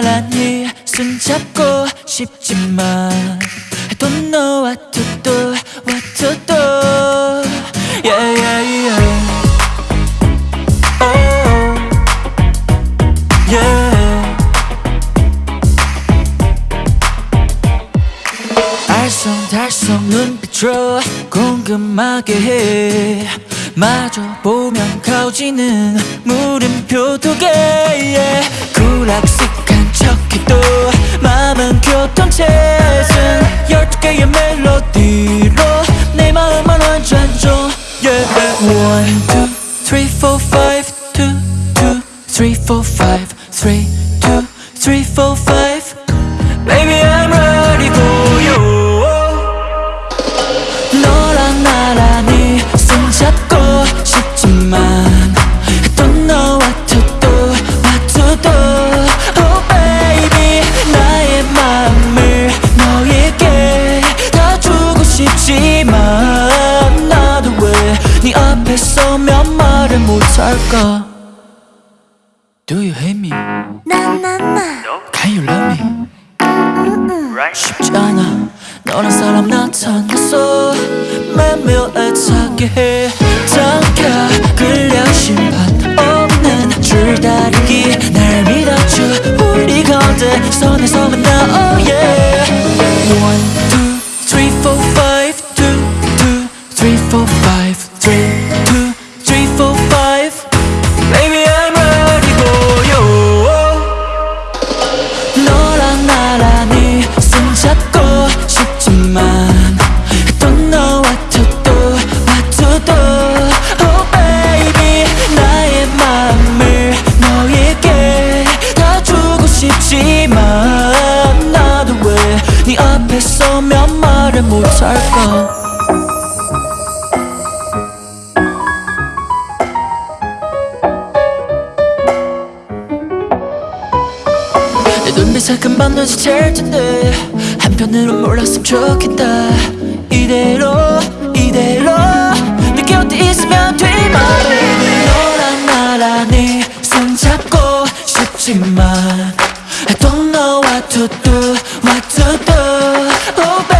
나란히 손잡고 싶지만 I don't know what to do, what to do Yeah, yeah, yeah Oh, yeah 알쏭달쏭 눈빛으로 궁금하게 해 마저 보면 가오지는 물음표 두개 yeah. 굴악식 한 척해도 마음은 교통체증 열두 개의 멜로디로 내 마음만 완전 좀 yeah. One, two, three, four, five Two, two, three, four, five Three, two, three, four, five 싶지만 나도 왜네 앞에 서면 말을 못할까? Do you hate me? 나나나. Can you love me? 쉽지 않아. 너란 사람 나타났어. 매일 애타게 해 잠깐 끌려 심판 없는 줄다리기. 날 믿어줘 우리 가운데 선에서 만나 oh yeah 4, 너랑 나란히 손잡고 싶지만 했던 너와 투도 마투도. Oh baby 나의 마음을 너에게 다 주고 싶지만 나도 왜 네 앞에 서면 말을 못할까? 사람이사 금방 눈치챌 텐데 한편으로 몰랐으면 좋겠다. 이대로 이대로. 내게 어디 있으면 돼 my baby 너란 나란히 손 잡고 싶지만 I don't know what to do what to do. Oh baby